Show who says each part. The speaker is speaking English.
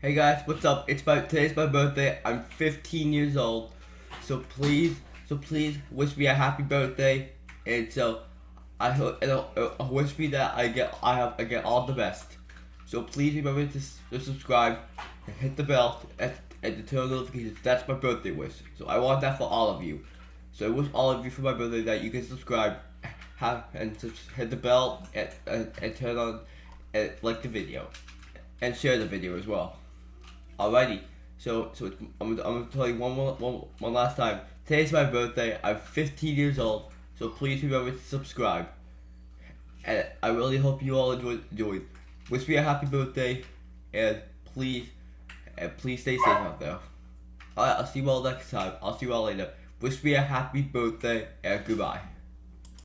Speaker 1: Hey guys, what's up? It's my today's my birthday. I'm 15 years old, so please, so please wish me a happy birthday, and so I hope and uh, uh, wish me that I get I have I get all the best. So please remember to, to subscribe and hit the bell and, and to turn on notifications. That's my birthday wish. So I want that for all of you. So I wish all of you for my birthday that you can subscribe, have and hit the bell and, and, and turn on and like the video, and share the video as well. Alrighty, so so I'm, I'm gonna tell you one more one, one last time. Today's my birthday. I'm 15 years old, so please remember to subscribe. And I really hope you all enjoyed. enjoyed. Wish me a happy birthday, and please, and please stay safe out there. Alright, I'll see you all next time. I'll see you all later. Wish me a happy birthday and goodbye.